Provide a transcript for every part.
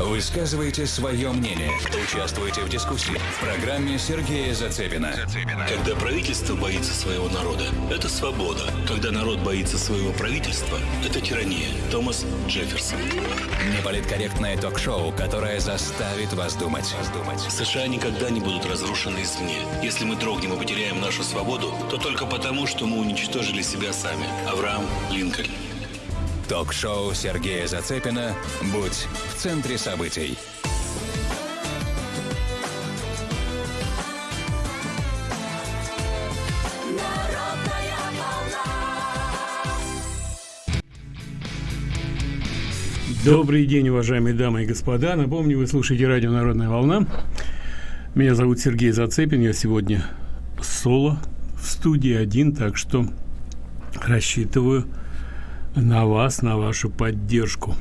Высказывайте свое мнение. Участвуйте в дискуссии в программе Сергея Зацепина. Когда правительство боится своего народа, это свобода. Когда народ боится своего правительства, это тирания. Томас Джефферсон. Неполиткорректное ток-шоу, которое заставит вас думать. США никогда не будут разрушены извне. Если мы дрогнем и потеряем нашу свободу, то только потому, что мы уничтожили себя сами. Авраам Линкольн. Ток-шоу Сергея Зацепина «Будь в центре событий». Добрый день, уважаемые дамы и господа. Напомню, вы слушаете радио «Народная волна». Меня зовут Сергей Зацепин. Я сегодня соло в студии один, так что рассчитываю на вас, на вашу поддержку.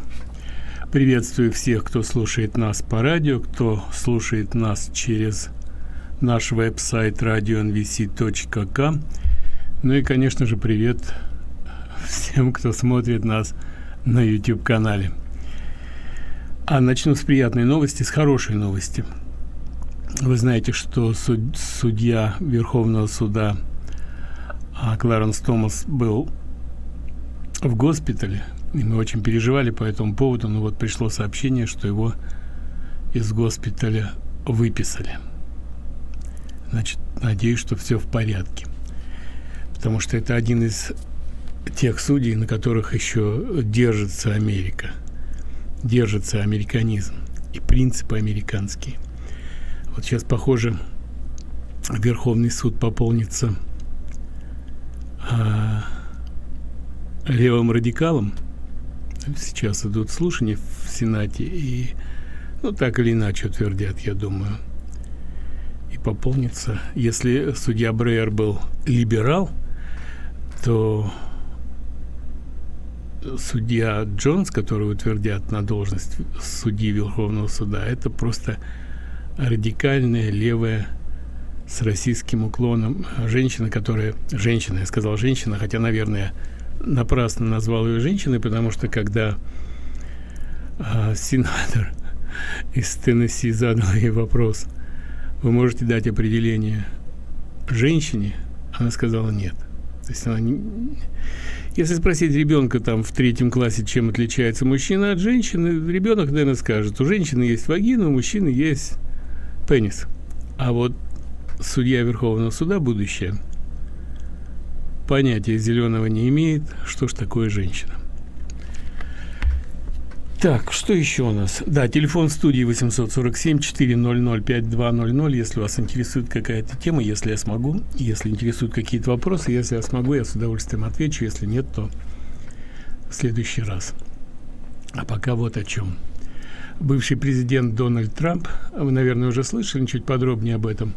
Приветствую всех, кто слушает нас по радио, кто слушает нас через наш веб-сайт radionvc.com. Ну и, конечно же, привет всем, кто смотрит нас на YouTube-канале. А начну с приятной новости, с хорошей новости. Вы знаете, что суд, судья Верховного суда а, Кларенс Томас был в госпитале, и мы очень переживали по этому поводу, но вот пришло сообщение, что его из госпиталя выписали. Значит, надеюсь, что все в порядке. Потому что это один из тех судей, на которых еще держится Америка – держится американизм и принципы американские. Вот сейчас, похоже, Верховный суд пополнится а, левым радикалом. Сейчас идут слушания в Сенате, и ну так или иначе утвердят, я думаю. И пополнится. Если судья Брейер был либерал, то судья Джонс, который утвердят на должность судьи Верховного суда, это просто радикальная левая с российским уклоном женщина, которая... Женщина, я сказал женщина, хотя, наверное, напрасно назвал ее женщиной, потому что когда а, сенатор из Теннесси задал ей вопрос, вы можете дать определение женщине? Она сказала нет. То есть она не, если спросить ребенка там в третьем классе, чем отличается мужчина от женщины, ребенок, наверное, скажет, у женщины есть вагина, у мужчины есть пенис. А вот судья Верховного суда, будущее, понятия зеленого не имеет, что ж такое женщина. Так, что еще у нас? Да, телефон студии 847-400-5200, если вас интересует какая-то тема, если я смогу, если интересуют какие-то вопросы, если я смогу, я с удовольствием отвечу, если нет, то в следующий раз. А пока вот о чем. Бывший президент Дональд Трамп, вы, наверное, уже слышали чуть подробнее об этом,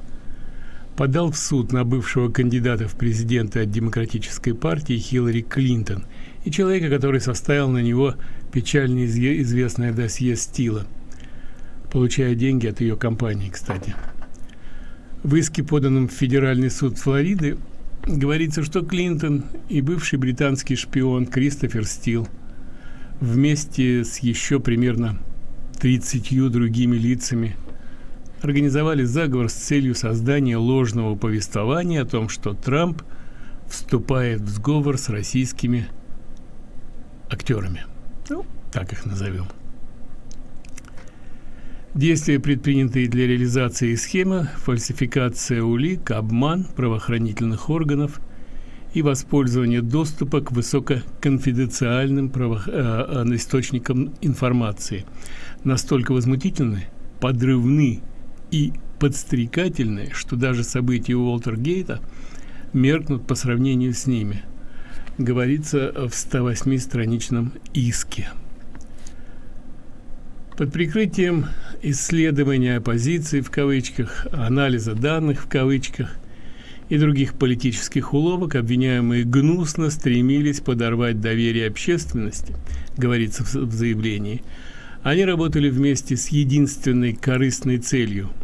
подал в суд на бывшего кандидата в президенты от Демократической партии Хиллари Клинтон и человека, который составил на него печально известное досье Стила, получая деньги от ее компании, кстати. В иске, поданном в Федеральный суд Флориды, говорится, что Клинтон и бывший британский шпион Кристофер Стил вместе с еще примерно 30 другими лицами организовали заговор с целью создания ложного повествования о том, что Трамп вступает в сговор с российскими актерами. Ну, так их назовем. Действия, предпринятые для реализации схемы, фальсификация улик, обман правоохранительных органов и воспользование доступа к высококонфиденциальным право, э, э, источникам информации настолько возмутительны, подрывны и подстрекательны, что даже события Уолтергейта меркнут по сравнению с ними – говорится в 108-страничном иске. Под прикрытием исследования оппозиции в кавычках, анализа данных в кавычках и других политических уловок обвиняемые гнусно стремились подорвать доверие общественности, говорится в заявлении. Они работали вместе с единственной корыстной целью –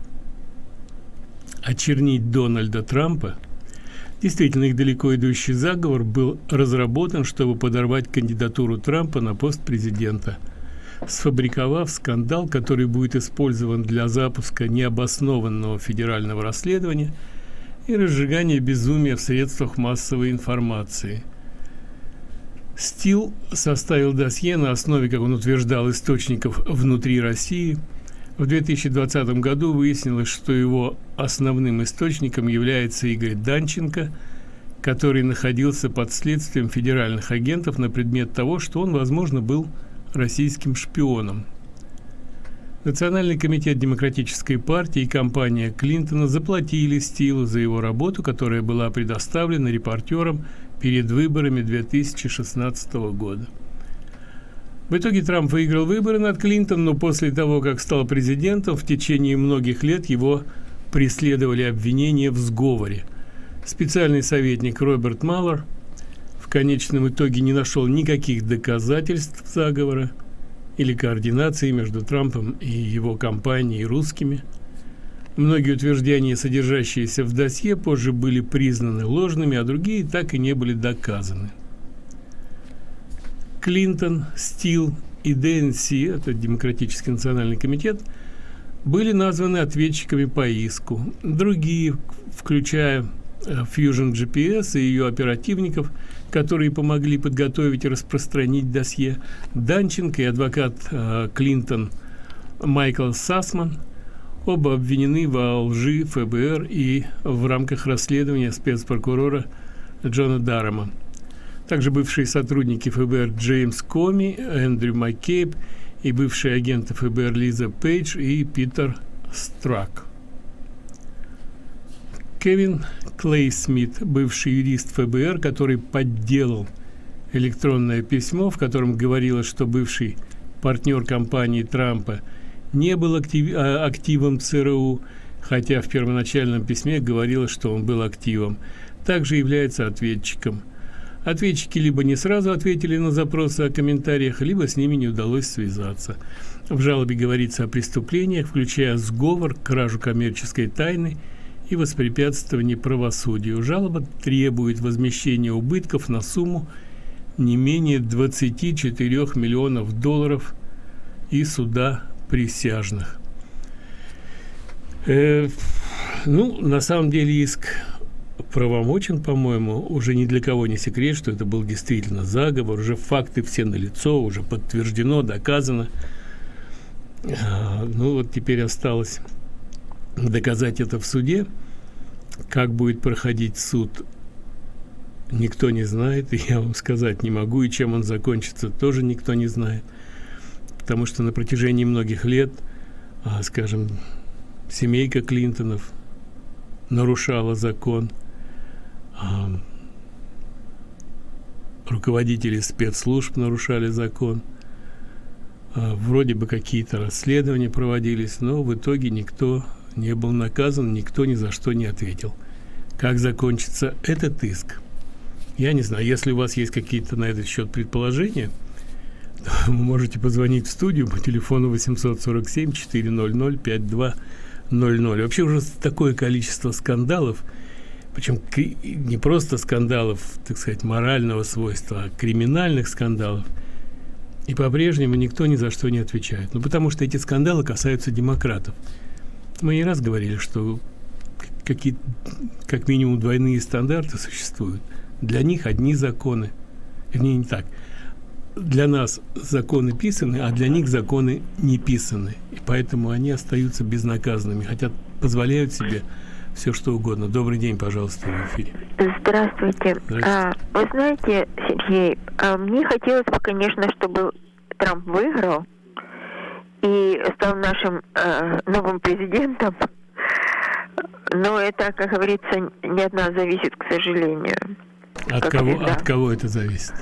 очернить Дональда Трампа Действительно, их далеко идущий заговор был разработан, чтобы подорвать кандидатуру Трампа на пост президента. сфабриковав скандал, который будет использован для запуска необоснованного федерального расследования и разжигания безумия в средствах массовой информации. Стил составил досье на основе, как он утверждал, источников внутри России. В 2020 году выяснилось, что его основным источником является Игорь Данченко – который находился под следствием федеральных агентов на предмет того, что он, возможно, был российским шпионом. Национальный комитет Демократической партии и компания Клинтона заплатили Стилу за его работу, которая была предоставлена репортерам перед выборами 2016 года. В итоге Трамп выиграл выборы над Клинтоном, но после того, как стал президентом, в течение многих лет его преследовали обвинения в сговоре – Специальный советник Роберт Маллар в конечном итоге не нашел никаких доказательств заговора или координации между Трампом и его компанией русскими. Многие утверждения, содержащиеся в досье, позже были признаны ложными, а другие так и не были доказаны. Клинтон, Стил и ДНС, это Демократический национальный комитет, были названы ответчиками по иску. Другие, включая Fusion GPS и ее оперативников, которые помогли подготовить и распространить досье, Данченко и адвокат э, Клинтон Майкл Сасман оба обвинены во лжи ФБР и в рамках расследования спецпрокурора Джона Даррема. Также бывшие сотрудники ФБР Джеймс Коми, Эндрю Маккейб и бывшие агенты ФБР Лиза Пейдж и Питер Страк. Кевин Клей Смит, бывший юрист ФБР, который подделал электронное письмо, в котором говорилось, что бывший партнер компании Трампа не был актив, а, активом ЦРУ, хотя в первоначальном письме говорилось, что он был активом, также является ответчиком. Ответчики либо не сразу ответили на запросы о комментариях, либо с ними не удалось связаться. В жалобе говорится о преступлениях, включая сговор, кражу коммерческой тайны – и воспрепятствование правосудию. Жалоба требует возмещения убытков на сумму не менее 24 миллионов долларов и суда присяжных. Э, ну, на самом деле иск правомочен, по-моему, уже ни для кого не секрет, что это был действительно заговор, уже факты все налицо, уже подтверждено, доказано. А, ну вот теперь осталось доказать это в суде. Как будет проходить суд, никто не знает, и я вам сказать не могу, и чем он закончится, тоже никто не знает. Потому что на протяжении многих лет, а, скажем, семейка Клинтонов нарушала закон, руководители спецслужб нарушали закон, а, вроде бы какие-то расследования проводились, но в итоге никто не был наказан, никто ни за что не ответил. Как закончится этот иск? Я не знаю. Если у вас есть какие-то на этот счет предположения, вы можете позвонить в студию по телефону 847 400 5200. Вообще уже такое количество скандалов, причем не просто скандалов, так сказать, морального свойства, а криминальных скандалов. И по-прежнему никто ни за что не отвечает. Ну, потому что эти скандалы касаются демократов. Мы не раз говорили, что какие как минимум двойные стандарты существуют. Для них одни законы. Вернее, не так. Для нас законы писаны, а для них законы не писаны. И поэтому они остаются безнаказанными, хотя позволяют себе все что угодно. Добрый день, пожалуйста, в эфире. Здравствуйте. Здравствуйте. А, вы знаете, Сергей, а мне хотелось бы, конечно, чтобы Трамп выиграл, и стал нашим э, новым президентом. Но это, как говорится, не от нас зависит, к сожалению. От кого, от кого это зависит?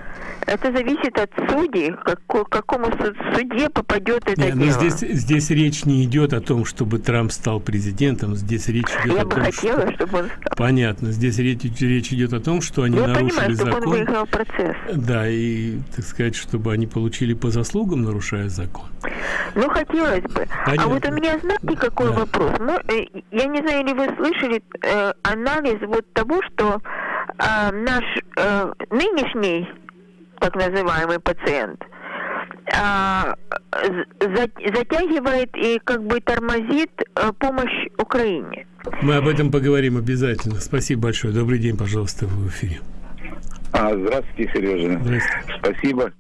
Это зависит от судей, как, к какому суде попадет это Нет, ну, дело. Но здесь, здесь речь не идет о том, чтобы Трамп стал президентом. Здесь речь идет Я о бы том, хотела, что... чтобы он стал. Понятно. Здесь речь, речь идет о том, что они Я нарушили понимаю, закон. Он выиграл процесс. Да, и, так сказать, чтобы они получили по заслугам, нарушая закон. Ну, хотелось бы. Понятно. А вот у меня, знаете, какой да. вопрос? Мы, э, я не знаю, ли вы слышали э, анализ вот того, что э, наш э, нынешний так называемый пациент, а, затягивает и как бы тормозит а, помощь Украине. Мы об этом поговорим обязательно. Спасибо большое. Добрый день, пожалуйста, в эфире. А, здравствуйте, Сережа. Здравствуйте. Спасибо.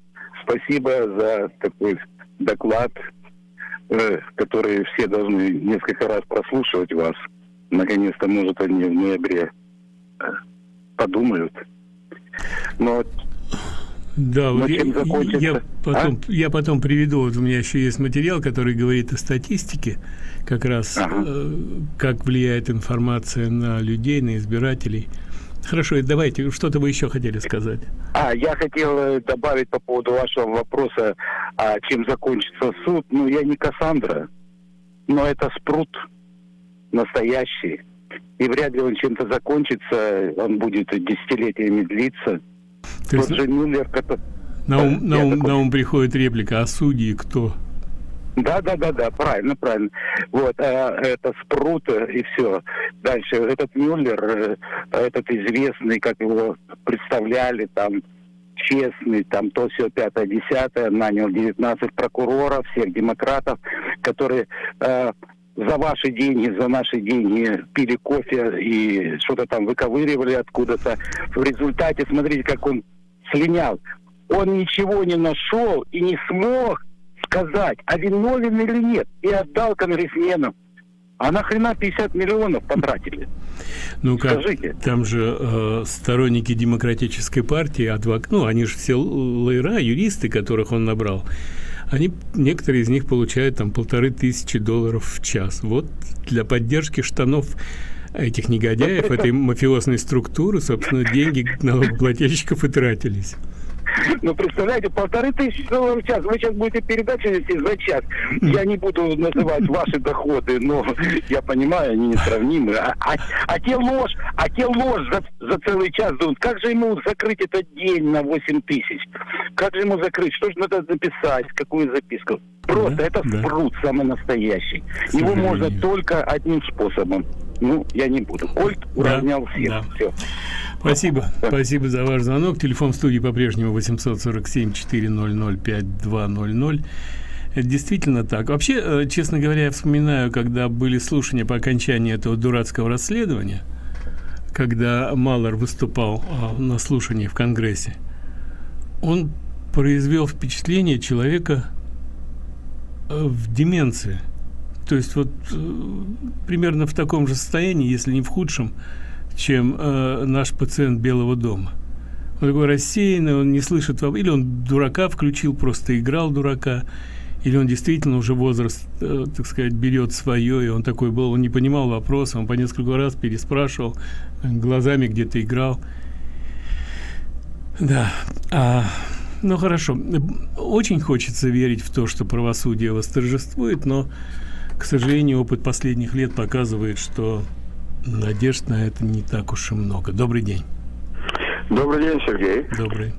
Спасибо за такой доклад, э, который все должны несколько раз прослушивать вас. Наконец-то, может, они в ноябре э, подумают. Но да, вот я, я, потом, а? я потом приведу, вот у меня еще есть материал, который говорит о статистике, как раз ага. э, как влияет информация на людей, на избирателей. Хорошо, давайте, что-то вы еще хотели сказать. А, я хотел э, добавить по поводу вашего вопроса, а чем закончится суд. Ну, я не Кассандра, но это спрут настоящий. И вряд ли он чем-то закончится, он будет десятилетиями длиться. То есть... Тот же Мюллер, который... На ум, на, ум, такой... на ум приходит реплика, а судьи кто? Да, да, да, да, правильно, правильно. Вот, э, это Спрут э, и все. Дальше, этот Мюллер, э, этот известный, как его представляли, там, честный, там, то все пятое, десятое, нанял 19 прокуроров, всех демократов, которые э, за ваши деньги, за наши деньги пили кофе и что-то там выковыривали откуда-то. В результате, смотрите, как он слинял. Он ничего не нашел и не смог сказать, а виновен или нет, и отдал конгрессменам. А нахрена 50 миллионов потратили? Ну как, Скажите. там же э, сторонники демократической партии, адвок... ну они же все лайра, юристы, которых он набрал, они, некоторые из них получают там полторы тысячи долларов в час. Вот для поддержки штанов этих негодяев, этой мафиозной структуры, собственно, деньги налогоплательщиков и тратились. Ну, представляете, полторы тысячи долларов в час. Вы сейчас будете передачу вести за час. Я не буду называть ваши доходы, но я понимаю, они несравнимы. А, а, а те ложь, а те ложь за, за целый час думают, как же ему закрыть этот день на 8 тысяч? Как же ему закрыть? Что же надо записать? Какую записку? Просто да, это да. спрут самый настоящий. Его можно только одним способом. Ну, я не буду. Кольт уравнял да, всех. Да. Все. Спасибо. Спасибо за ваш звонок. Телефон студии по-прежнему 847-400-5200. Это действительно так. Вообще, э, честно говоря, я вспоминаю, когда были слушания по окончании этого дурацкого расследования, когда Малер выступал а, на слушании в Конгрессе, он произвел впечатление человека э, в деменции. То есть вот э, примерно в таком же состоянии, если не в худшем, чем э, наш пациент Белого дома. Он такой рассеянный, он не слышит, или он дурака включил, просто играл дурака, или он действительно уже возраст, э, так сказать, берет свое, и он такой был, он не понимал вопроса, он по несколько раз переспрашивал, глазами где-то играл. Да, а, ну хорошо. Очень хочется верить в то, что правосудие восторжествует, но, к сожалению, опыт последних лет показывает, что Надежд на это не так уж и много. Добрый день. Добрый день, Сергей. Добрый.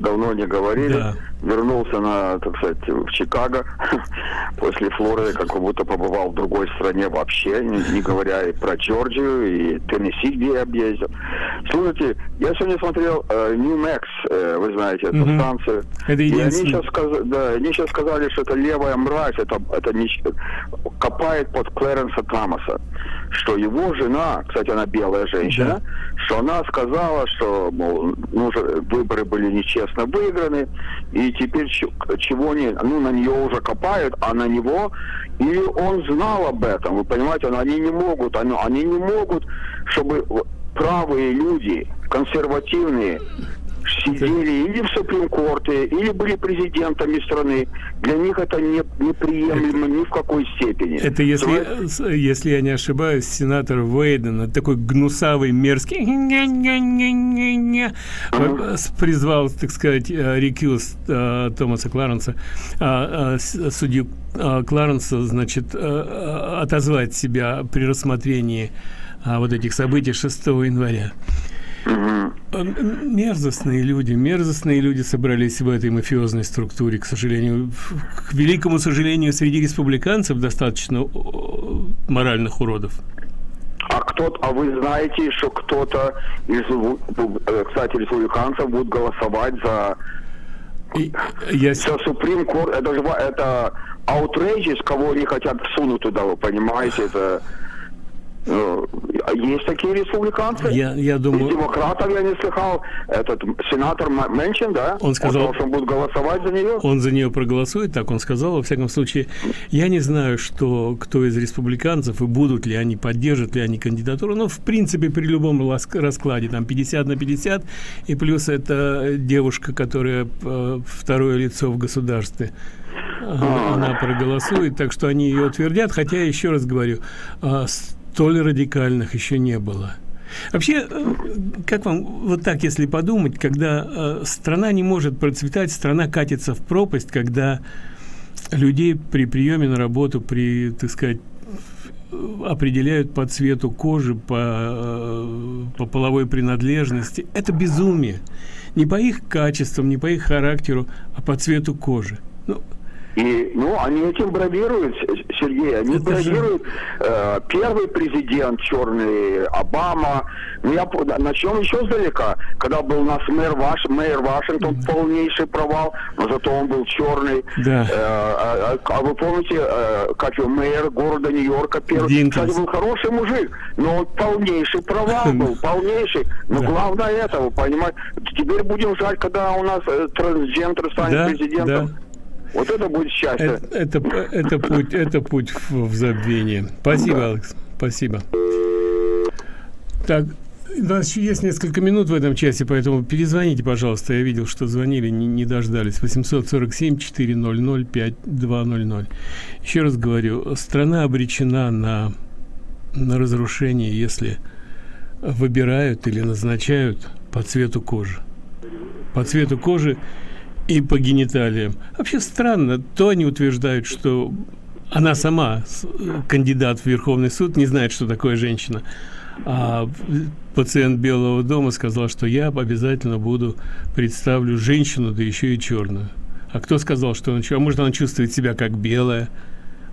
Давно не говорили. Да. Вернулся на, так сказать, в Чикаго после Флориды, как будто побывал в другой стране вообще, не, не говоря и про Джорджию, и Теннесси, где я объездил. Слушайте, я сегодня смотрел э, э, вы знаете, эту угу. станцию. Это и они сейчас, сказ... да, они сейчас сказали, что это левая мразь, это, это не... копает под Клэренса Томаса что его жена, кстати, она белая женщина, да. что она сказала, что, мол, ну, выборы были нечестно выиграны, и теперь чего не, ну, на нее уже копают, а на него, или он знал об этом, вы понимаете, они не могут, они, они не могут, чтобы правые люди, консервативные, сидели или в Суприм-корте, или были президентами страны. Для них это не, неприемлемо это, ни в какой степени. Это если, То если я не ошибаюсь, сенатор Вейден, такой гнусавый, мерзкий, uh-huh. призвал, так сказать, э, рекилс uh, Томаса Кларенса, uh, uh, судью uh, Кларенса, значит, uh, отозвать себя при рассмотрении uh, вот этих событий 6 января. Мерзостные люди, мерзостные люди собрались в этой мафиозной структуре, к сожалению. К великому сожалению, среди республиканцев достаточно моральных уродов. А кто а вы знаете, что кто-то из, э, кстати, республиканцев будет голосовать за И, я... Все Supreme Court, это, это outrageous, кого они хотят всунуть туда, вы понимаете, это... Э, есть такие республиканцы. Я, я думаю... Из демократов я не слыхал. Этот сенатор Мэнчин, да? Он сказал... Он, что он будет голосовать за нее? Он за нее проголосует, так он сказал. Во всяком случае, я не знаю, что кто из республиканцев и будут ли они, поддержат ли они кандидатуру. Но, в принципе, при любом раскладе, там 50 на 50, и плюс это девушка, которая э, второе лицо в государстве а. она проголосует, так что они ее утвердят. Хотя, еще раз говорю, а, столь радикальных еще не было. Вообще, э, как вам вот так, если подумать, когда э, страна не может процветать, страна катится в пропасть, когда людей при приеме на работу, при, так сказать, определяют по цвету кожи, по, э, по половой принадлежности. Это безумие. Не по их качествам, не по их характеру, а по цвету кожи. Ну, и, ну, они этим бравируют, Сергей, они Это бравируют. Же... Э, первый президент черный, Обама. Ну, я начнем еще сдалека. Когда был у нас мэр, Ваш, мэр Вашингтон, да. полнейший провал, но зато он был черный. Да. Э, а, а, а вы помните, э, как его мэр города Нью-Йорка первый? Динкинс. Кстати, был хороший мужик, но он полнейший провал был, полнейший. Но да. главное этого, понимаете. Теперь будем ждать, когда у нас э, трансгендер станет да, президентом. Да. Вот это будет счастье. Это, это, это путь, это путь в, в забвение. Спасибо, да. Алекс. Спасибо. Так, у нас еще есть несколько минут в этом часе, поэтому перезвоните, пожалуйста. Я видел, что звонили, не, не дождались. 847-400-5200. Еще раз говорю, страна обречена на, на разрушение, если выбирают или назначают по цвету кожи. По цвету кожи и по гениталиям. Вообще странно, то они утверждают, что она сама, кандидат в Верховный суд, не знает, что такое женщина. А пациент Белого дома сказал, что я обязательно буду представлю женщину, да еще и черную. А кто сказал, что она... А может, она чувствует себя как белая?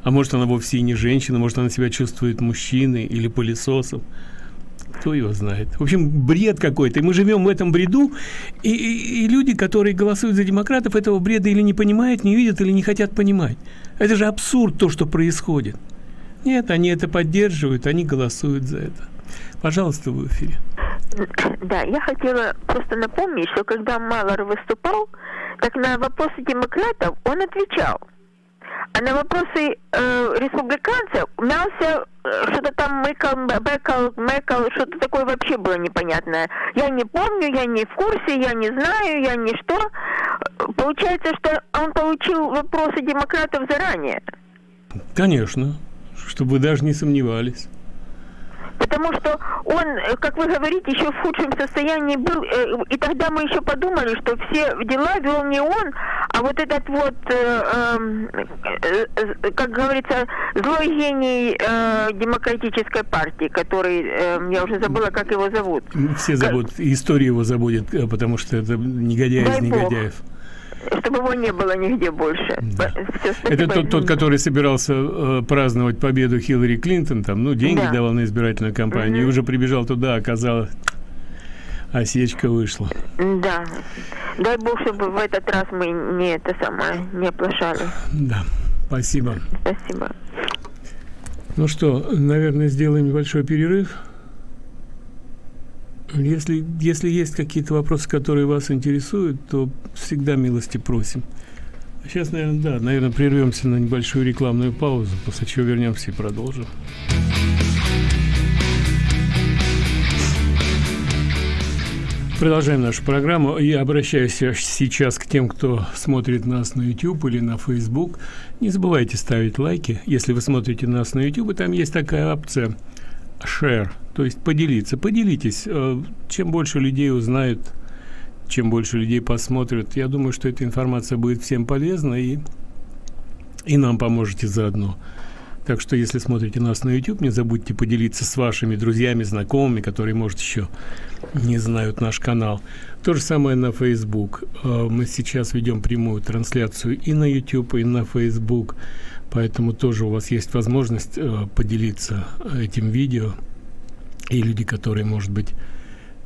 А может, она вовсе и не женщина? Может, она себя чувствует мужчиной или пылесосом? Кто его знает. В общем, бред какой-то. Мы живем в этом бреду, и, и, и люди, которые голосуют за демократов, этого бреда или не понимают, не видят, или не хотят понимать. Это же абсурд, то, что происходит. Нет, они это поддерживают, они голосуют за это. Пожалуйста, в эфире. Да, я хотела просто напомнить, что когда Малор выступал, так на вопросы демократов он отвечал – на вопросы э, республиканцев мялся, э, что-то там мыкал, бэкал, мэкал, что-то такое вообще было непонятное. Я не помню, я не в курсе, я не знаю, я не что. Получается, что он получил вопросы демократов заранее. Конечно, чтобы даже не сомневались. Потому что он, э, как вы говорите, еще в худшем состоянии был, э, и тогда мы еще подумали, что все дела вел не он, а вот этот вот, э, эм, как говорится, злой гений демократической партии, который, я уже забыла, как его зовут. Все зовут, история его забудет, потому что это негодяй Дай из негодяев. Бог чтобы его не было нигде больше. Да. Все, Это тот, тот, который собирался э, праздновать победу Хиллари Клинтон, там, ну, деньги да. давал на избирательную кампанию, угу. и уже прибежал туда, оказалось, осечка вышла. Да. Дай бог, чтобы в этот раз мы не это самое, не оплошали. Да. Спасибо. Спасибо. Ну что, наверное, сделаем небольшой перерыв. Если, если есть какие-то вопросы, которые вас интересуют, то всегда милости просим. Сейчас, наверное, да, наверное, прервемся на небольшую рекламную паузу, после чего вернемся и продолжим. Продолжаем нашу программу. Я обращаюсь сейчас к тем, кто смотрит нас на YouTube или на Facebook. Не забывайте ставить лайки. Если вы смотрите нас на YouTube, там есть такая опция share – то есть поделиться. Поделитесь. Э, чем больше людей узнают, чем больше людей посмотрят, я думаю, что эта информация будет всем полезна и, и нам поможете заодно. Так что, если смотрите нас на YouTube, не забудьте поделиться с вашими друзьями, знакомыми, которые, может, еще не знают наш канал. То же самое на Facebook. Э, мы сейчас ведем прямую трансляцию и на YouTube, и на Facebook. Поэтому тоже у вас есть возможность э, поделиться этим видео и люди, которые, может быть,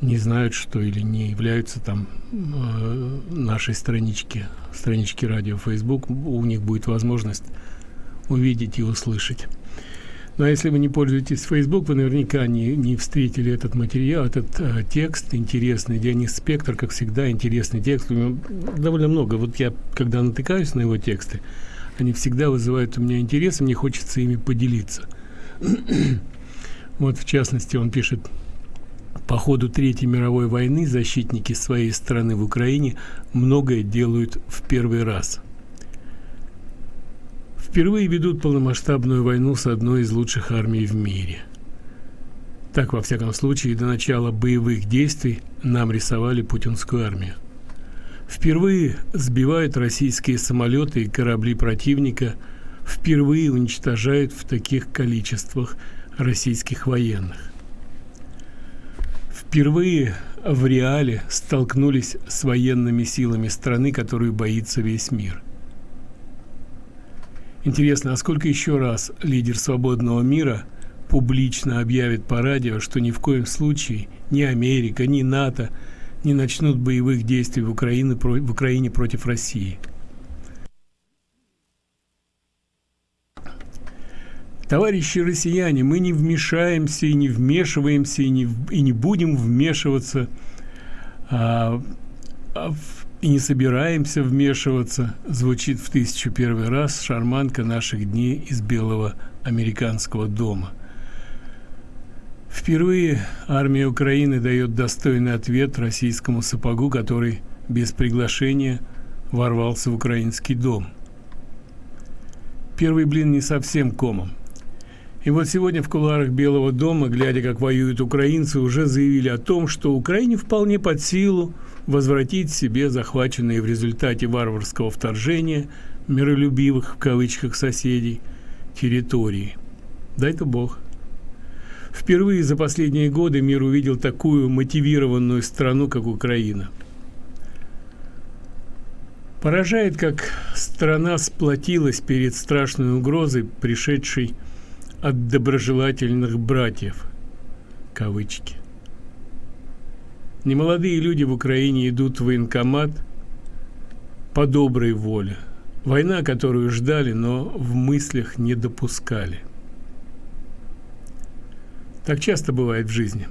не знают, что или не являются там э, нашей странички, странички радио Facebook, у них будет возможность увидеть и услышать. Но если вы не пользуетесь Facebook, вы наверняка не, не встретили этот материал, этот э, текст интересный. Дионис Спектр, как всегда, интересный текст. У него довольно много. Вот я, когда натыкаюсь на его тексты, они всегда вызывают у меня интерес, и мне хочется ими поделиться. Вот, в частности, он пишет, по ходу Третьей мировой войны защитники своей страны в Украине многое делают в первый раз. Впервые ведут полномасштабную войну с одной из лучших армий в мире. Так, во всяком случае, до начала боевых действий нам рисовали путинскую армию. Впервые сбивают российские самолеты и корабли противника, впервые уничтожают в таких количествах российских военных впервые в реале столкнулись с военными силами страны, которую боится весь мир. Интересно, а сколько еще раз лидер свободного мира публично объявит по радио, что ни в коем случае ни Америка, ни НАТО не начнут боевых действий в Украине, в Украине против России – Товарищи россияне, мы не вмешаемся и не вмешиваемся и не, и не будем вмешиваться а, а, и не собираемся вмешиваться, звучит в тысячу первый раз шарманка наших дней из Белого американского дома. Впервые армия Украины дает достойный ответ российскому сапогу, который без приглашения ворвался в украинский дом. Первый блин не совсем комом. И вот сегодня в кулуарах Белого дома, глядя, как воюют украинцы, уже заявили о том, что Украине вполне под силу возвратить себе захваченные в результате варварского вторжения миролюбивых в кавычках соседей территории. Дай-то Бог. Впервые за последние годы мир увидел такую мотивированную страну, как Украина. Поражает, как страна сплотилась перед страшной угрозой, пришедшей от доброжелательных братьев. Кавычки. Немолодые люди в Украине идут в военкомат по доброй воле. Война, которую ждали, но в мыслях не допускали. Так часто бывает в жизни.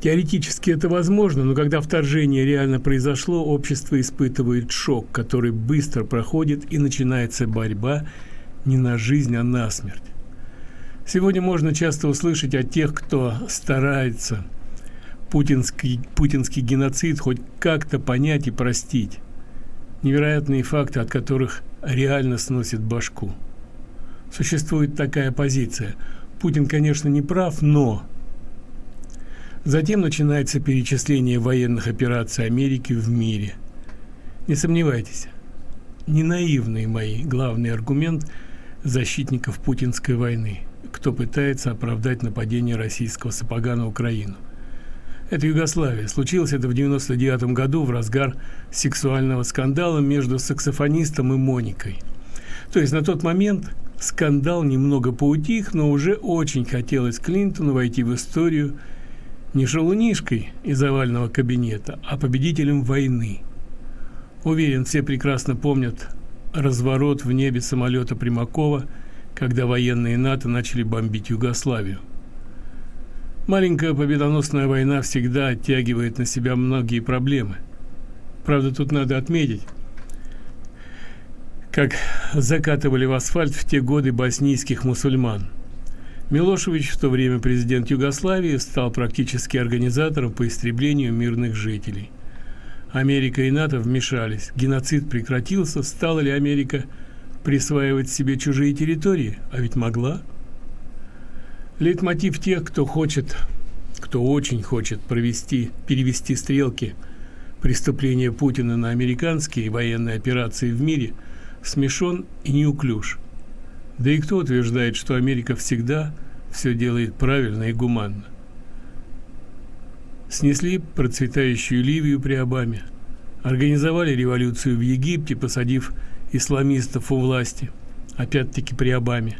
Теоретически это возможно, но когда вторжение реально произошло, общество испытывает шок, который быстро проходит и начинается борьба не на жизнь, а на смерть. Сегодня можно часто услышать от тех, кто старается путинский, путинский геноцид хоть как-то понять и простить. Невероятные факты, от которых реально сносит башку. Существует такая позиция. Путин, конечно, не прав, но... Затем начинается перечисление военных операций Америки в мире. Не сомневайтесь, не наивный мои главный аргумент защитников путинской войны – кто пытается оправдать нападение российского сапога на Украину. Это Югославия. Случилось это в 99 году в разгар сексуального скандала между саксофонистом и Моникой. То есть на тот момент скандал немного поутих, но уже очень хотелось Клинтону войти в историю не шалунишкой из овального кабинета, а победителем войны. Уверен, все прекрасно помнят разворот в небе самолета Примакова – когда военные НАТО начали бомбить Югославию. Маленькая победоносная война всегда оттягивает на себя многие проблемы. Правда, тут надо отметить, как закатывали в асфальт в те годы боснийских мусульман. Милошевич, в то время президент Югославии, стал практически организатором по истреблению мирных жителей. Америка и НАТО вмешались. Геноцид прекратился. Стала ли Америка присваивать себе чужие территории, а ведь могла. Лейтмотив тех, кто хочет, кто очень хочет провести, перевести стрелки преступления Путина на американские военные операции в мире, смешон и неуклюж. Да и кто утверждает, что Америка всегда все делает правильно и гуманно? Снесли процветающую Ливию при Обаме, организовали революцию в Египте, посадив исламистов у власти, опять-таки при Обаме.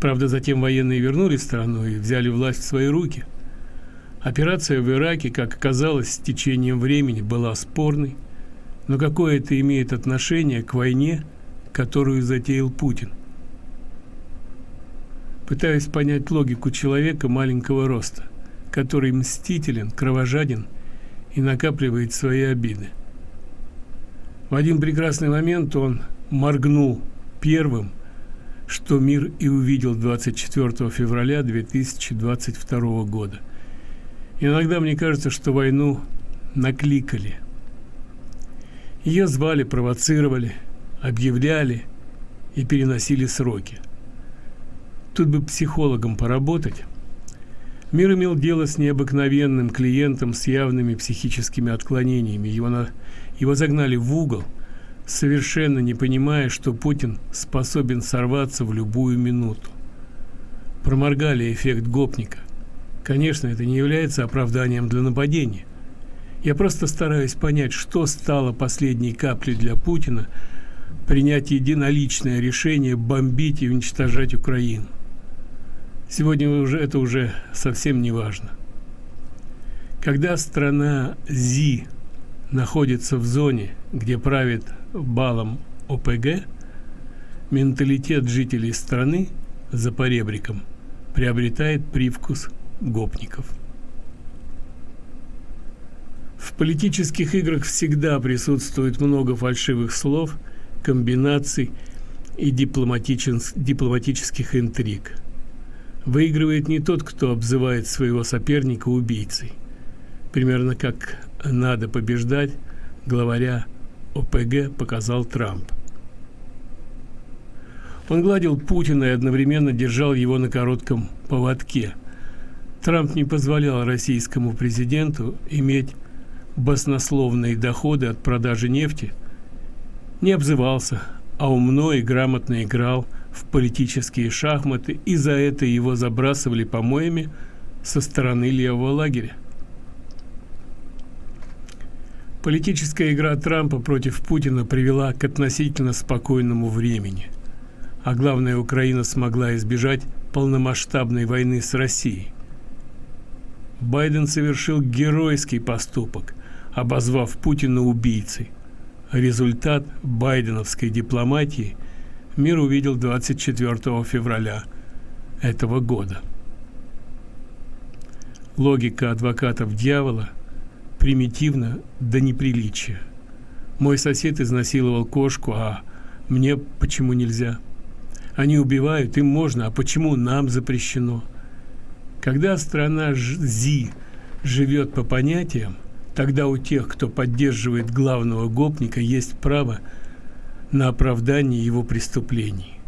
Правда, затем военные вернулись в страну и взяли власть в свои руки. Операция в Ираке, как оказалось, с течением времени была спорной, но какое это имеет отношение к войне, которую затеял Путин? Пытаюсь понять логику человека маленького роста, который мстителен, кровожаден и накапливает свои обиды. В один прекрасный момент он моргнул первым, что мир и увидел 24 февраля 2022 года. Иногда мне кажется, что войну накликали. Ее звали, провоцировали, объявляли и переносили сроки. Тут бы психологом поработать. Мир имел дело с необыкновенным клиентом с явными психическими отклонениями. Его, на, его загнали в угол, совершенно не понимая, что Путин способен сорваться в любую минуту. Проморгали эффект гопника. Конечно, это не является оправданием для нападения. Я просто стараюсь понять, что стало последней каплей для Путина принять единоличное решение бомбить и уничтожать Украину. Сегодня уже это уже совсем не важно. Когда страна ЗИ находится в зоне, где правит балом ОПГ, менталитет жителей страны за поребриком приобретает привкус гопников. В политических играх всегда присутствует много фальшивых слов, комбинаций и дипломатических интриг – Выигрывает не тот, кто обзывает своего соперника убийцей. Примерно как надо побеждать, главаря ОПГ показал Трамп. Он гладил Путина и одновременно держал его на коротком поводке. Трамп не позволял российскому президенту иметь баснословные доходы от продажи нефти, не обзывался, а умно и грамотно играл – в политические шахматы, и за это его забрасывали помоями со стороны левого лагеря. Политическая игра Трампа против Путина привела к относительно спокойному времени. А главное, Украина смогла избежать полномасштабной войны с Россией. Байден совершил геройский поступок, обозвав Путина убийцей. Результат байденовской дипломатии – мир увидел 24 февраля этого года. Логика адвокатов дьявола примитивна до неприличия. Мой сосед изнасиловал кошку, а мне почему нельзя? Они убивают, им можно, а почему нам запрещено? Когда страна ЗИ живет по понятиям, тогда у тех, кто поддерживает главного гопника, есть право – на оправдание его преступлений.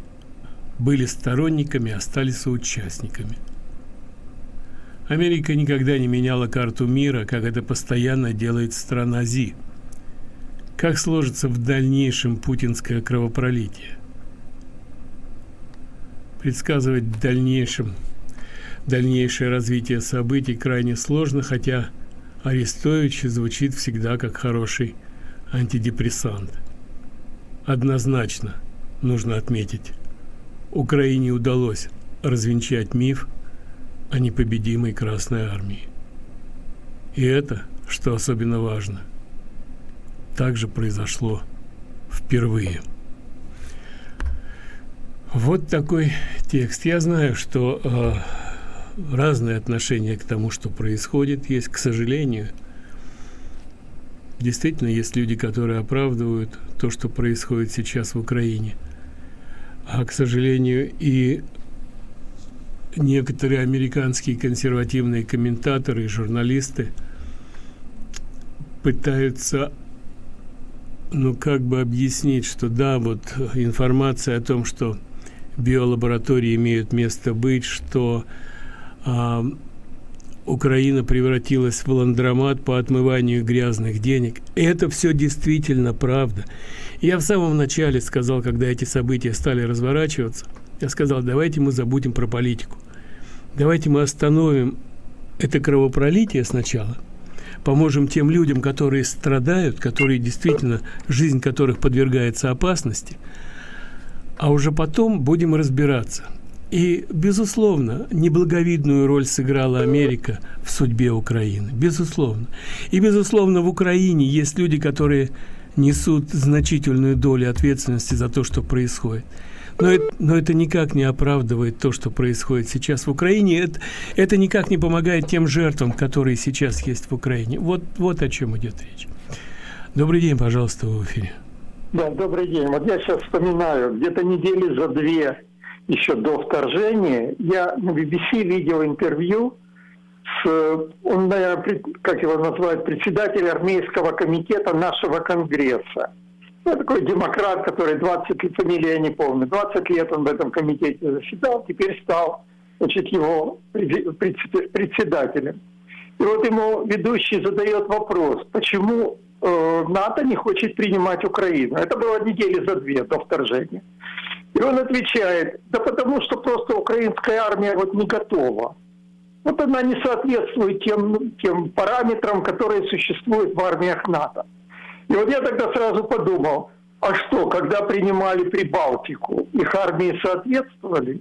Были сторонниками, стали соучастниками. Америка никогда не меняла карту мира, как это постоянно делает страна ЗИ. Как сложится в дальнейшем путинское кровопролитие? Предсказывать в дальнейшем дальнейшее развитие событий крайне сложно, хотя Арестович звучит всегда как хороший антидепрессант. Однозначно нужно отметить, Украине удалось развенчать миф о непобедимой Красной Армии. И это, что особенно важно, также произошло впервые. Вот такой текст. Я знаю, что э, разные отношения к тому, что происходит, есть, к сожалению – Действительно, есть люди, которые оправдывают то, что происходит сейчас в Украине. А, к сожалению, и некоторые американские консервативные комментаторы и журналисты пытаются ну как бы объяснить, что да, вот информация о том, что биолаборатории имеют место быть, что а, Украина превратилась в ландромат по отмыванию грязных денег. Это все действительно правда. Я в самом начале сказал, когда эти события стали разворачиваться, я сказал, давайте мы забудем про политику. Давайте мы остановим это кровопролитие сначала, поможем тем людям, которые страдают, которые действительно, жизнь которых подвергается опасности, а уже потом будем разбираться. И, безусловно, неблаговидную роль сыграла Америка в судьбе Украины. Безусловно. И, безусловно, в Украине есть люди, которые несут значительную долю ответственности за то, что происходит. Но это, но это никак не оправдывает то, что происходит сейчас в Украине. Это, это никак не помогает тем жертвам, которые сейчас есть в Украине. Вот, вот о чем идет речь. Добрый день, пожалуйста, в эфире. Да, добрый день. Вот я сейчас вспоминаю, где-то недели за две еще до вторжения я на BBC видел интервью с, он, наверное, как его называют, председатель армейского комитета нашего конгресса. Ну, такой демократ, который 20 лет, фамилия я не помню, 20 лет он в этом комитете заседал, теперь стал значит, его председателем. И вот ему ведущий задает вопрос, почему э, НАТО не хочет принимать Украину. Это было недели за две до вторжения. И он отвечает, да потому что просто украинская армия вот не готова. Вот она не соответствует тем, тем параметрам, которые существуют в армиях НАТО. И вот я тогда сразу подумал, а что, когда принимали Прибалтику, их армии соответствовали,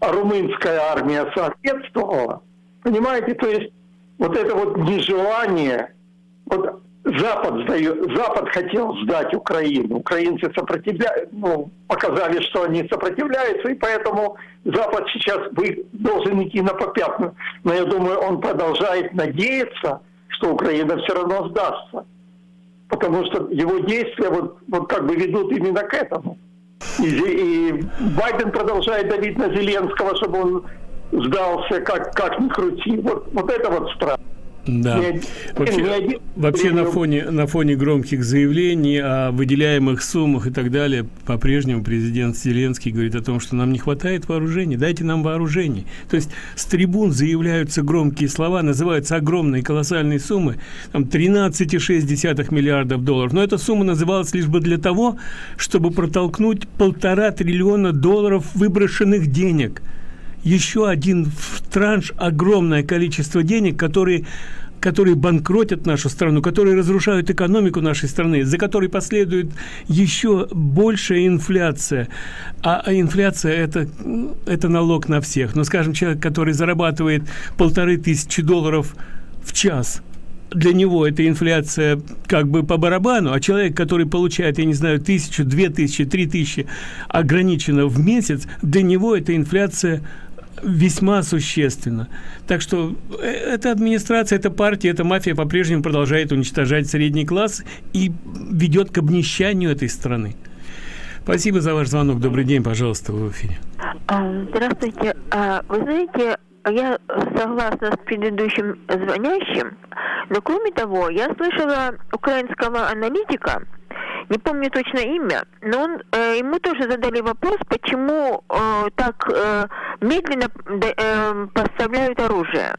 а румынская армия соответствовала? Понимаете, то есть вот это вот нежелание, вот Запад, сдает, Запад хотел сдать Украину. Украинцы сопротивля... ну, показали, что они сопротивляются, и поэтому Запад сейчас должен идти на попятную. Но я думаю, он продолжает надеяться, что Украина все равно сдастся. Потому что его действия вот, вот как бы ведут именно к этому. И, и Байден продолжает давить на Зеленского, чтобы он сдался, как, как ни крути. Вот, вот это вот страх. Да. Вообще, вообще на фоне на фоне громких заявлений о выделяемых суммах и так далее, по-прежнему президент Зеленский говорит о том, что нам не хватает вооружений, дайте нам вооружений. То есть с трибун заявляются громкие слова, называются огромные колоссальные суммы, там 13,6 миллиардов долларов. Но эта сумма называлась лишь бы для того, чтобы протолкнуть полтора триллиона долларов выброшенных денег еще один транш, огромное количество денег, которые которые банкротят нашу страну, которые разрушают экономику нашей страны, за которой последует еще большая инфляция. А, а инфляция это, это налог на всех. Но, скажем, человек, который зарабатывает полторы тысячи долларов в час, для него эта инфляция как бы по барабану, а человек, который получает, я не знаю, тысячу, две тысячи, три тысячи ограниченно в месяц, для него эта инфляция весьма существенно. Так что э, эта администрация, эта партия, эта мафия по-прежнему продолжает уничтожать средний класс и ведет к обнищанию этой страны. Спасибо за ваш звонок. Добрый день, пожалуйста, в эфире. А, здравствуйте. А, вы знаете, я согласна с предыдущим звонящим, но кроме того, я слышала украинского аналитика, не помню точно имя, но он, э, ему тоже задали вопрос, почему э, так э, медленно э, поставляют оружие.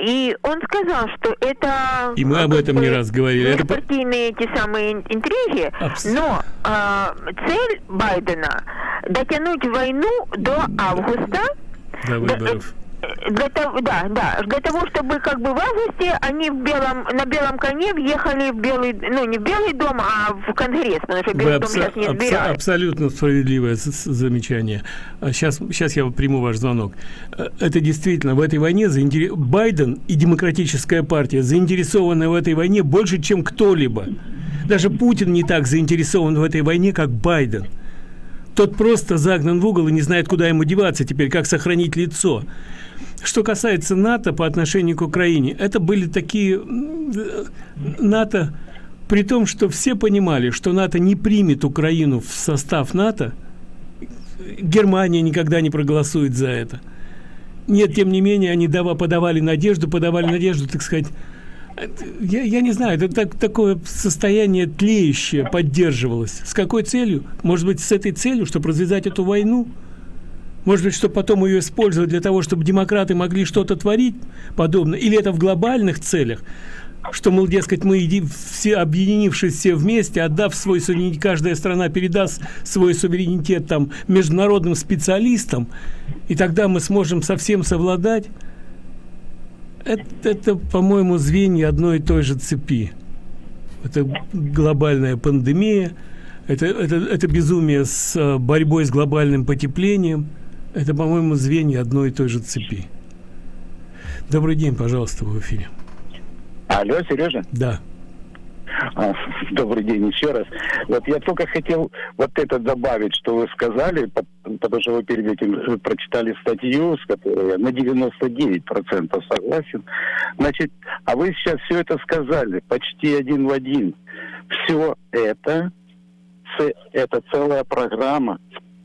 И он сказал, что это... И мы об этом не раз говорили. Это партийные эти самые интриги, Абс... но э, цель Байдена дотянуть войну до августа. До выборов для того, да, да, для того, чтобы как бы в августе они в белом, на белом коне въехали в белый, ну не в белый дом, а в конгресс, потому что белый Вы дом сейчас не абсо абсолютно справедливое замечание. Сейчас, сейчас я приму ваш звонок. Э, это действительно в этой войне заинтер... Байден и демократическая партия заинтересованы в этой войне больше, чем кто-либо. Даже Путин не так заинтересован в этой войне, как Байден. Тот просто загнан в угол и не знает, куда ему деваться теперь, как сохранить лицо. Что касается НАТО по отношению к Украине, это были такие НАТО, при том, что все понимали, что НАТО не примет Украину в состав НАТО, Германия никогда не проголосует за это. Нет, тем не менее, они дава, подавали надежду, подавали надежду, так сказать, я, я не знаю, это так, такое состояние тлеющее поддерживалось. С какой целью? Может быть, с этой целью, чтобы развязать эту войну? Может быть, чтобы потом ее использовать для того, чтобы демократы могли что-то творить подобное? Или это в глобальных целях? Что, мол, дескать, мы, иди, все, объединившись все вместе, отдав свой суверенитет, каждая страна передаст свой суверенитет там международным специалистам, и тогда мы сможем совсем совладать? Это, это по-моему, звенья одной и той же цепи. Это глобальная пандемия, это, это, это безумие с э, борьбой с глобальным потеплением – Это, по-моему, звенья одной и той же цепи. Добрый день, пожалуйста, в эфире. Алло, Сережа? Да. А, добрый день еще раз. Вот я только хотел вот это добавить, что вы сказали, потому что вы перед этим прочитали статью, с которой я на 99% согласен. Значит, а вы сейчас все это сказали, почти один в один. Все это, это целая программа,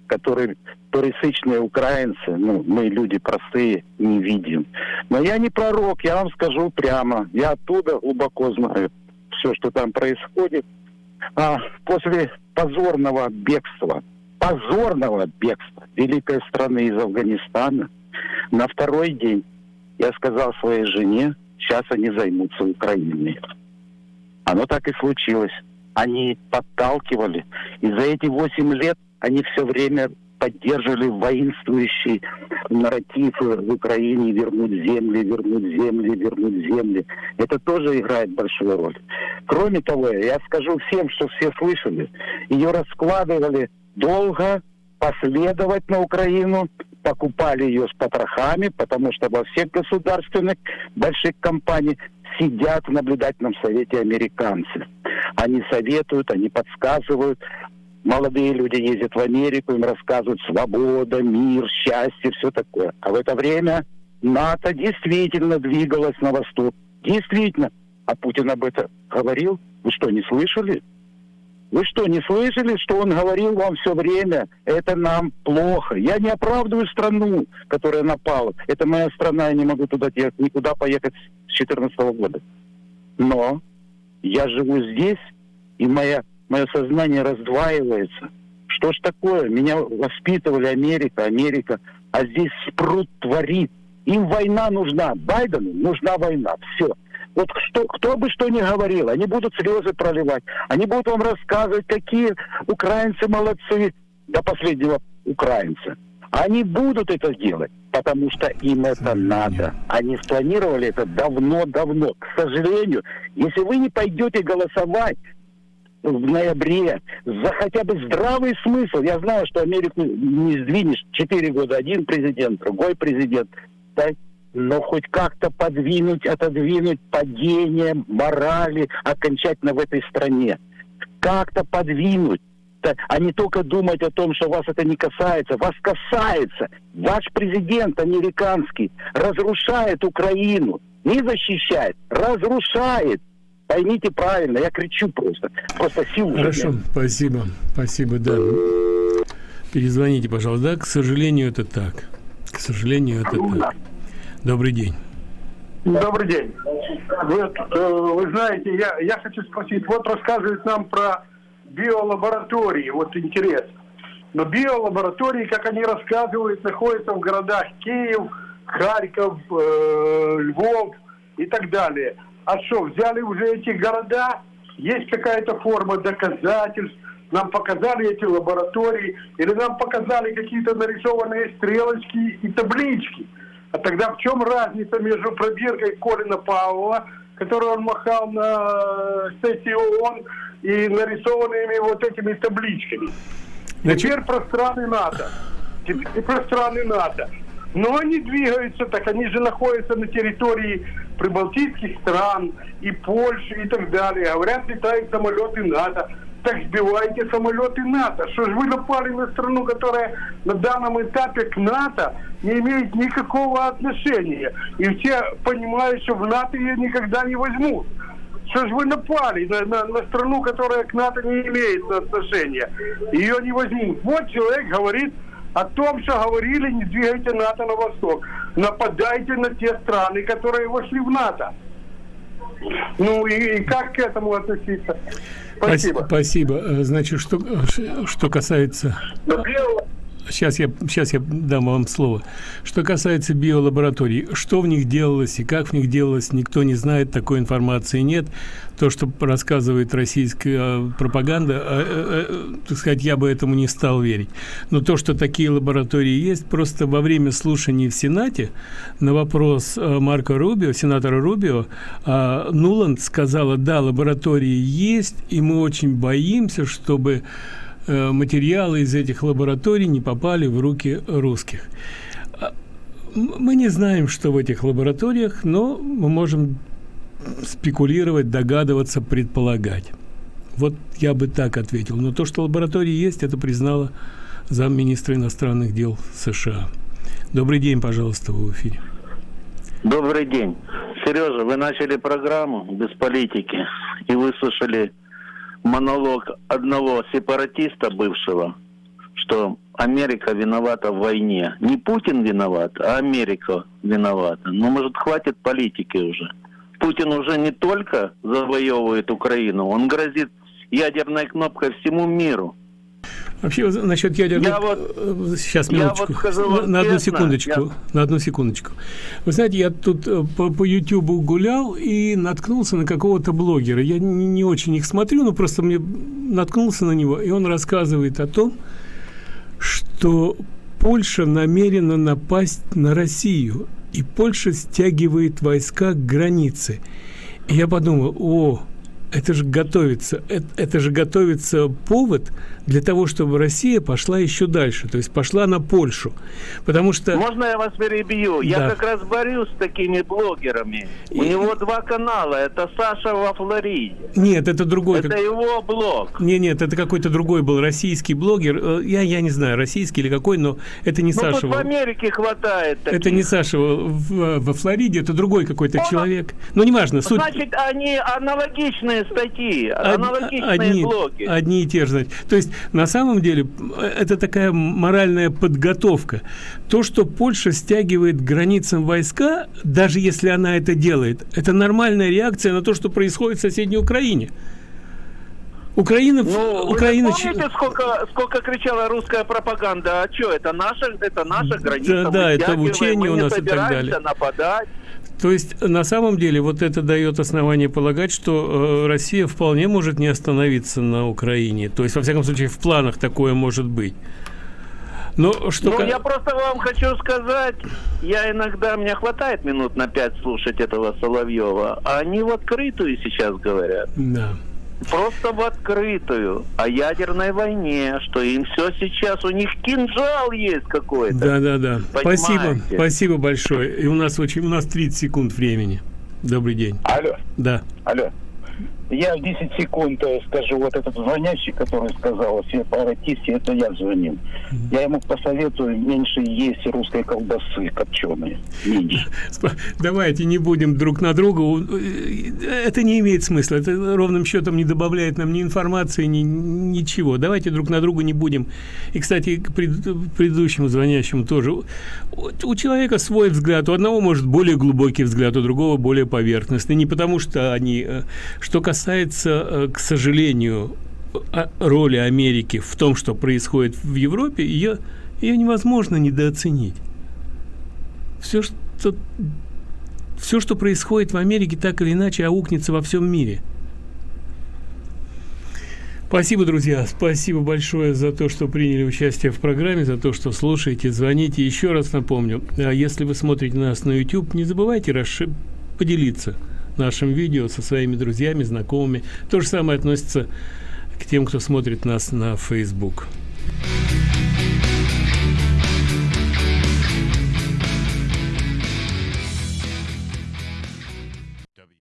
которой турисичные украинцы, ну, мы люди простые, не видим. Но я не пророк, я вам скажу прямо. Я оттуда глубоко знаю все, что там происходит. А после позорного бегства, позорного бегства великой страны из Афганистана, на второй день я сказал своей жене, сейчас они займутся Украиной. Оно так и случилось. Они подталкивали. И за эти восемь лет они все время поддерживали воинствующий нарратив в Украине вернуть земли, вернуть земли, вернуть земли. Это тоже играет большую роль. Кроме того, я скажу всем, что все слышали, ее раскладывали долго, последовательно Украину, покупали ее с потрохами, потому что во всех государственных больших компаниях сидят в наблюдательном совете американцы. Они советуют, они подсказывают, молодые люди ездят в Америку, им рассказывают свобода, мир, счастье, все такое. А в это время НАТО действительно двигалось на восток. Действительно. А Путин об этом говорил? Вы что, не слышали? Вы что, не слышали, что он говорил вам все время? Это нам плохо. Я не оправдываю страну, которая напала. Это моя страна, я не могу туда никуда поехать с 2014 года. Но я живу здесь, и моя мое сознание раздваивается. Что ж такое? Меня воспитывали Америка, Америка, а здесь спрут творит. Им война нужна, Байдену нужна война. Все. Вот что, кто бы что ни говорил, они будут слезы проливать, они будут вам рассказывать, какие украинцы молодцы до последнего украинца. Они будут это делать, потому что им это надо. Они спланировали это давно-давно. К сожалению, если вы не пойдете голосовать в ноябре за хотя бы здравый смысл. Я знаю, что Америку не сдвинешь четыре года один президент, другой президент. Да? Но хоть как-то подвинуть, отодвинуть падение морали окончательно в этой стране. Как-то подвинуть а не только думать о том, что вас это не касается. Вас касается. Ваш президент американский разрушает Украину. Не защищает, разрушает. Поймите правильно, я кричу просто. Просто сил Хорошо, нет. спасибо. Спасибо, да. Перезвоните, пожалуйста. Да, к сожалению, это так. К сожалению, это так. Добрый день. Добрый день. Вы, э, вы знаете, я, я хочу спросить, вот рассказывают нам про биолаборатории, вот интересно. Но биолаборатории, как они рассказывают, находятся в городах Киев, Харьков, э, Львов и так далее. А что, взяли уже эти города, есть какая-то форма доказательств, нам показали эти лаборатории, или нам показали какие-то нарисованные стрелочки и таблички. А тогда в чем разница между пробиркой Колина Павлова, которую он махал на сессии ООН, и нарисованными вот этими табличками? Значит... Теперь про страны НАТО. Теперь про страны НАТО. Но они двигаются, так они же находятся на территории прибалтийских стран и Польши и так далее. Говорят, летают самолеты НАТО. Так сбивайте самолеты НАТО. Что же вы напали на страну, которая на данном этапе к НАТО не имеет никакого отношения. И все понимают, что в НАТО ее никогда не возьмут. Что же вы напали на, на, на страну, которая к НАТО не имеет отношения? Ее не возьмут. Вот человек говорит, о том, что говорили, не двигайте НАТО на восток. Нападайте на те страны, которые вошли в НАТО. Ну и, и как к этому относиться? Спасибо. Спасибо. Э, значит, что, что касается... Но сейчас я, сейчас я дам вам слово. Что касается биолабораторий, что в них делалось и как в них делалось, никто не знает, такой информации нет. То, что рассказывает российская а, пропаганда, а, а, так сказать, я бы этому не стал верить. Но то, что такие лаборатории есть, просто во время слушаний в Сенате на вопрос Марка Рубио, сенатора Рубио, Нуланд сказала, да, лаборатории есть, и мы очень боимся, чтобы э, материалы из этих лабораторий не попали в руки русских. А, мы не знаем, что в этих лабораториях, но мы можем спекулировать, догадываться, предполагать. Вот я бы так ответил. Но то, что лаборатории есть, это признала замминистра иностранных дел США. Добрый день, пожалуйста, в эфире. Добрый день. Сережа, вы начали программу без политики и выслушали монолог одного сепаратиста бывшего, что Америка виновата в войне. Не Путин виноват, а Америка виновата. Ну, может, хватит политики уже. Путин уже не только завоевывает Украину, он грозит ядерной кнопкой всему миру. Вообще, насчет ядерных... Я вот, Сейчас, минуточку. Я вот скажу на, на одну секундочку. Я... На одну секундочку. Вы знаете, я тут э, по, по YouTube гулял и наткнулся на какого-то блогера. Я не, не очень их смотрю, но просто мне наткнулся на него, и он рассказывает о том, что Польша намерена напасть на Россию, и Польша стягивает войска к границе. И я подумал, о, это же готовится, это, это же готовится повод для того, чтобы Россия пошла еще дальше, то есть пошла на Польшу, потому что... Можно я вас перебью? Да. Я как раз борюсь с такими блогерами. И... У него два канала, это Саша во Флориде. Нет, это другой. Это его блог. Нет, нет, это какой-то другой был российский блогер. Э, я, я не знаю, российский или какой, но это не ну, Саша. в Америке хватает таких. Это не Саша во, во Флориде, это другой какой-то человек. Но неважно. Суть... Значит, они аналогичные статьи, аналогичные одни, блоги. Одни и те же. То есть на самом деле это такая моральная подготовка. То, что Польша стягивает границам войска, даже если она это делает, это нормальная реакция на то, что происходит в соседней Украине. Украина, ну, Украина... Вы помните, сколько, сколько кричала русская пропаганда? А что, это наша, это наша граница? Да, да это учение у нас и так далее. нападать. То есть, на самом деле, вот это дает основание полагать, что э, Россия вполне может не остановиться на Украине. То есть, во всяком случае, в планах такое может быть. Но что... Ну, я просто вам хочу сказать, я иногда, мне хватает минут на пять слушать этого Соловьева, а они в открытую сейчас говорят. Да просто в открытую о ядерной войне, что им все сейчас, у них кинжал есть какой-то. Да, да, да. Спасибо, спасибо большое. И у нас очень, у нас 30 секунд времени. Добрый день. Алло. Да. Алло. Я в 10 секунд э, скажу, вот этот звонящий, который сказал о сепаратисте, это я звонил. Я ему посоветую меньше есть русской колбасы копченой. Давайте не будем друг на друга. Э, это не имеет смысла. Это ровным счетом не добавляет нам ни информации, ни ничего. Давайте друг на друга не будем. И, кстати, к предыдущему звонящему тоже. У человека свой взгляд. У одного может более глубокий взгляд, у другого более поверхностный. Не потому что они... Э, что касается касается, э, к сожалению, роли Америки в том, что происходит в Европе, ее, ее невозможно недооценить. Все, что, все, что происходит в Америке, так или иначе аукнется во всем мире. Спасибо, друзья. Спасибо большое за то, что приняли участие в программе, за то, что слушаете, звоните. Еще раз напомню, а если вы смотрите нас на YouTube, не забывайте расши- поделиться – нашим видео со своими друзьями, знакомыми. То же самое относится к тем, кто смотрит нас на Facebook.